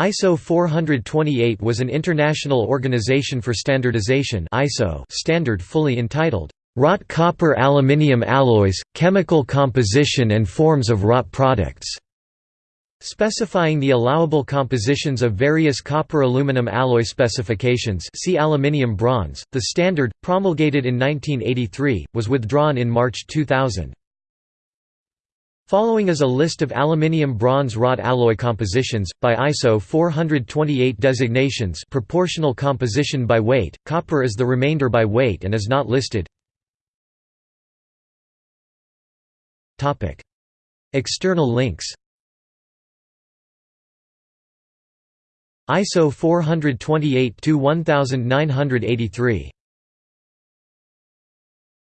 ISO 428 was an international organization for standardization ISO standard fully entitled, "...wrought copper aluminium alloys, chemical composition and forms of wrought products." Specifying the allowable compositions of various copper-aluminum alloy specifications see aluminium bronze, the standard, promulgated in 1983, was withdrawn in March 2000. Following is a list of aluminium bronze wrought alloy compositions, by ISO 428 designations proportional composition by weight, copper is the remainder by weight and is not listed. External links. ISO 428-1983